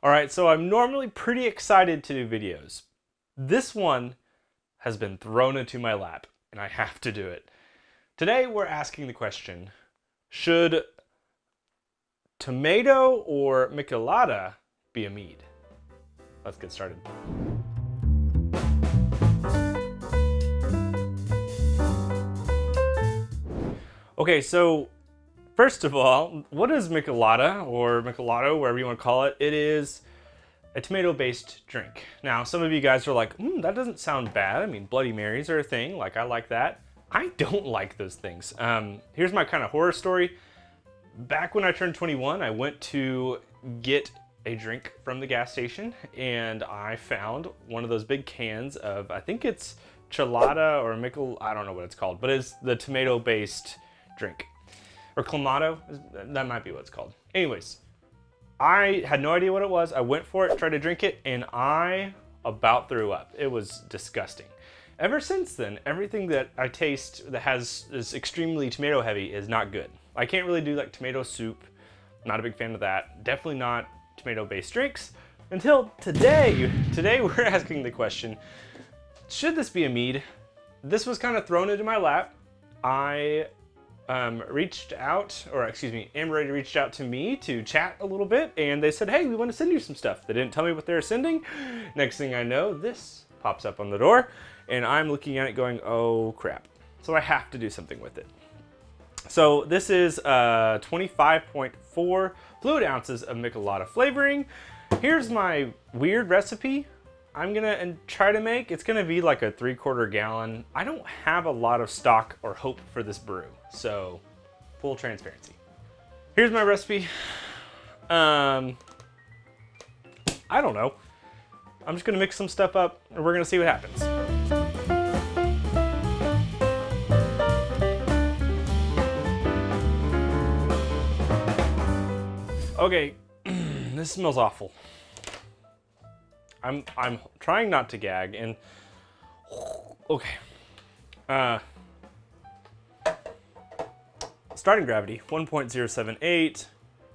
All right, so I'm normally pretty excited to do videos. This one has been thrown into my lap and I have to do it. Today we're asking the question, should tomato or michelada be a mead? Let's get started. Okay, so First of all, what is Michelada or Michelado, wherever you want to call it? It is a tomato-based drink. Now, some of you guys are like, mm, that doesn't sound bad. I mean, Bloody Marys are a thing. Like, I like that. I don't like those things. Um, here's my kind of horror story. Back when I turned 21, I went to get a drink from the gas station and I found one of those big cans of, I think it's Chelada or Michel, I don't know what it's called, but it's the tomato-based drink or Clamato, that might be what it's called. Anyways, I had no idea what it was. I went for it, tried to drink it, and I about threw up. It was disgusting. Ever since then, everything that I taste that has is extremely tomato heavy is not good. I can't really do like tomato soup. Not a big fan of that. Definitely not tomato-based drinks. Until today, today we're asking the question, should this be a mead? This was kind of thrown into my lap. I um, reached out, or excuse me, Amber reached out to me to chat a little bit, and they said, hey, we want to send you some stuff. They didn't tell me what they were sending. Next thing I know, this pops up on the door, and I'm looking at it going, oh crap. So I have to do something with it. So this is uh, 25.4 fluid ounces of Michelada flavoring. Here's my weird recipe. I'm gonna try to make, it's gonna be like a three quarter gallon. I don't have a lot of stock or hope for this brew, so full transparency. Here's my recipe. Um, I don't know. I'm just gonna mix some stuff up and we're gonna see what happens. Okay, this smells awful. I'm I'm trying not to gag and okay. Uh starting gravity 1.078.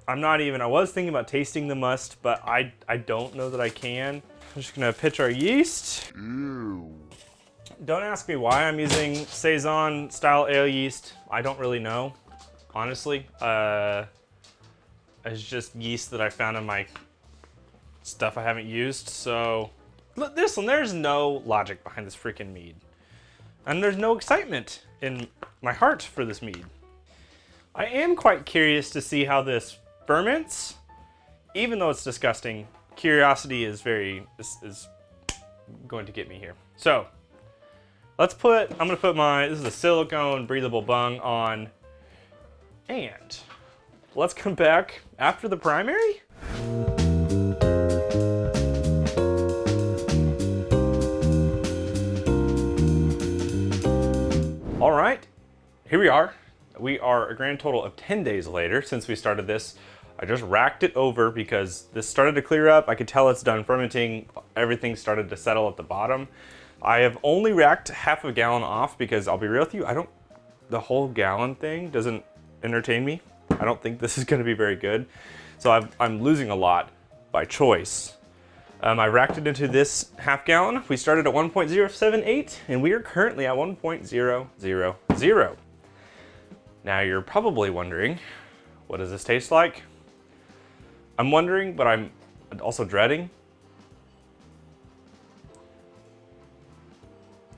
I'm not even I was thinking about tasting the must, but I I don't know that I can. I'm just gonna pitch our yeast. Ew. Don't ask me why I'm using Saison style ale yeast. I don't really know, honestly. Uh, it's just yeast that I found in my stuff I haven't used, so... This one, there's no logic behind this freaking mead. And there's no excitement in my heart for this mead. I am quite curious to see how this ferments. Even though it's disgusting, curiosity is very, is, is going to get me here. So, let's put, I'm gonna put my, this is a silicone breathable bung on, and let's come back after the primary. Here we are. We are a grand total of 10 days later since we started this. I just racked it over because this started to clear up. I could tell it's done fermenting. Everything started to settle at the bottom. I have only racked half a gallon off because I'll be real with you, I don't, the whole gallon thing doesn't entertain me. I don't think this is gonna be very good. So i am losing a lot by choice. Um, I racked it into this half gallon. We started at 1.078 and we are currently at 1.000. Now you're probably wondering, what does this taste like? I'm wondering, but I'm also dreading.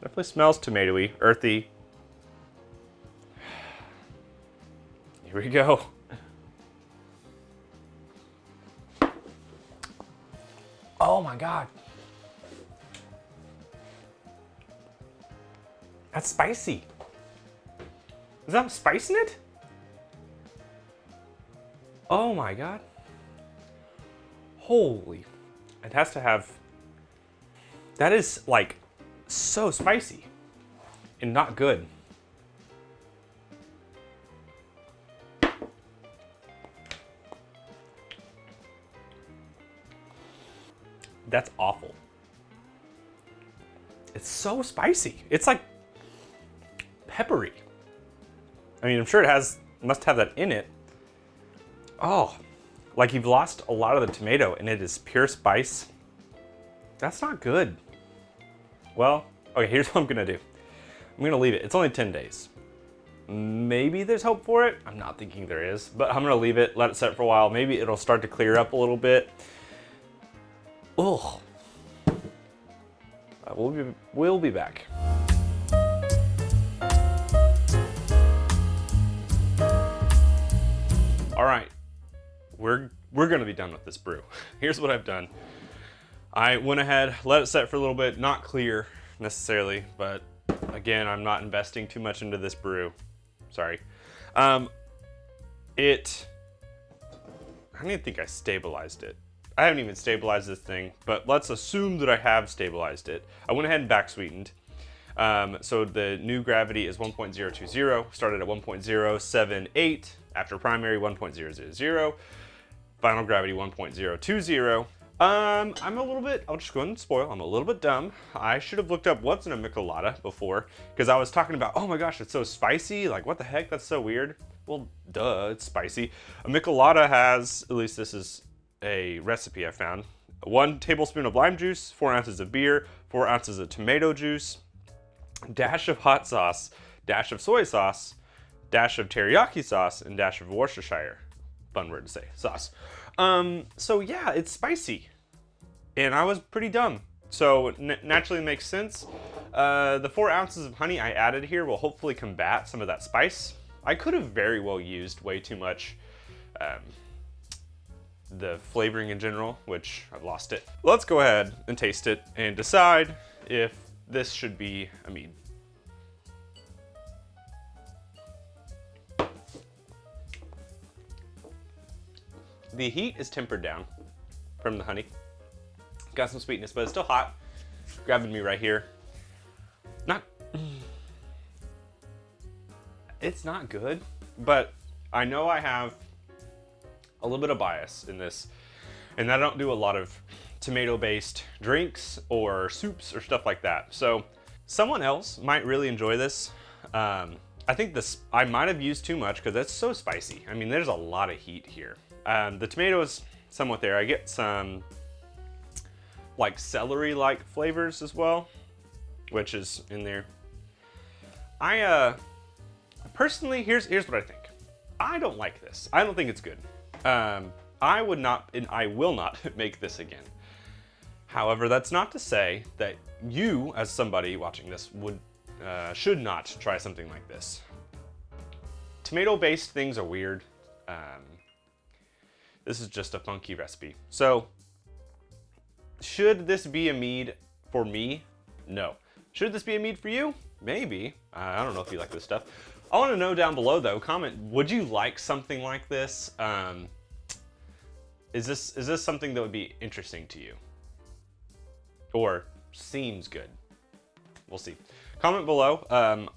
Definitely smells tomatoey, earthy. Here we go. Oh my God. That's spicy. Is that spice in it? Oh my God. Holy. It has to have, that is like so spicy and not good. That's awful. It's so spicy. It's like peppery. I mean, I'm sure it has, must have that in it. Oh, Like you've lost a lot of the tomato and it is pure spice. That's not good. Well, okay, here's what I'm gonna do. I'm gonna leave it. It's only 10 days. Maybe there's hope for it. I'm not thinking there is, but I'm gonna leave it, let it set for a while. Maybe it'll start to clear up a little bit. Ugh. We'll be, we'll be back. All right, we're, we're gonna be done with this brew. Here's what I've done. I went ahead, let it set for a little bit, not clear necessarily, but again, I'm not investing too much into this brew. Sorry. Um, it, I don't even think I stabilized it. I haven't even stabilized this thing, but let's assume that I have stabilized it. I went ahead and back sweetened. Um, so the new gravity is 1.020, started at 1.078, after primary 1.000, final gravity 1.020. Um, I'm a little bit, I'll just go ahead and spoil, I'm a little bit dumb. I should have looked up what's in a Michelada before, because I was talking about, oh my gosh, it's so spicy, like what the heck, that's so weird. Well, duh, it's spicy. A Michelada has, at least this is a recipe I found, one tablespoon of lime juice, four ounces of beer, four ounces of tomato juice, dash of hot sauce, dash of soy sauce, dash of teriyaki sauce, and dash of Worcestershire. Fun word to say, sauce. Um, so yeah, it's spicy. And I was pretty dumb. So naturally makes sense. Uh, the four ounces of honey I added here will hopefully combat some of that spice. I could have very well used way too much um, the flavoring in general, which I've lost it. Let's go ahead and taste it and decide if this should be a mead. The heat is tempered down from the honey. Got some sweetness, but it's still hot. Grabbing me right here. Not, it's not good, but I know I have a little bit of bias in this, and I don't do a lot of tomato-based drinks or soups or stuff like that. So someone else might really enjoy this. Um, I think this I might have used too much because it's so spicy. I mean, there's a lot of heat here. Um, the tomato is somewhat there. I get some like celery-like flavors as well, which is in there. I uh, personally, here's here's what I think. I don't like this. I don't think it's good. Um, I would not, and I will not make this again. However, that's not to say that you, as somebody watching this, would uh, should not try something like this. Tomato-based things are weird. Um, this is just a funky recipe. So, should this be a mead for me? No. Should this be a mead for you? Maybe. I don't know if you like this stuff. I want to know down below though, comment, would you like something like this? Um, is this is this something that would be interesting to you? Or seems good? We'll see. Comment below. Um,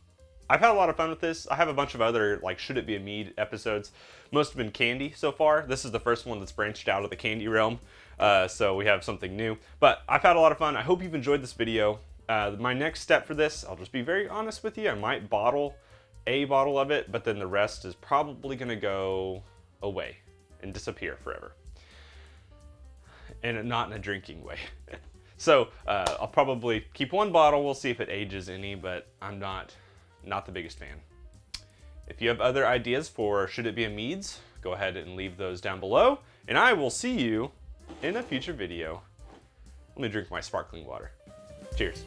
I've had a lot of fun with this. I have a bunch of other, like, Should It Be a Mead episodes. Most have been candy so far. This is the first one that's branched out of the candy realm. Uh, so we have something new. But I've had a lot of fun. I hope you've enjoyed this video. Uh, my next step for this, I'll just be very honest with you. I might bottle a bottle of it, but then the rest is probably going to go away and disappear forever. And not in a drinking way. so uh, I'll probably keep one bottle. We'll see if it ages any, but I'm not not the biggest fan. If you have other ideas for Should It Be a Meads, go ahead and leave those down below, and I will see you in a future video. Let me drink my sparkling water. Cheers.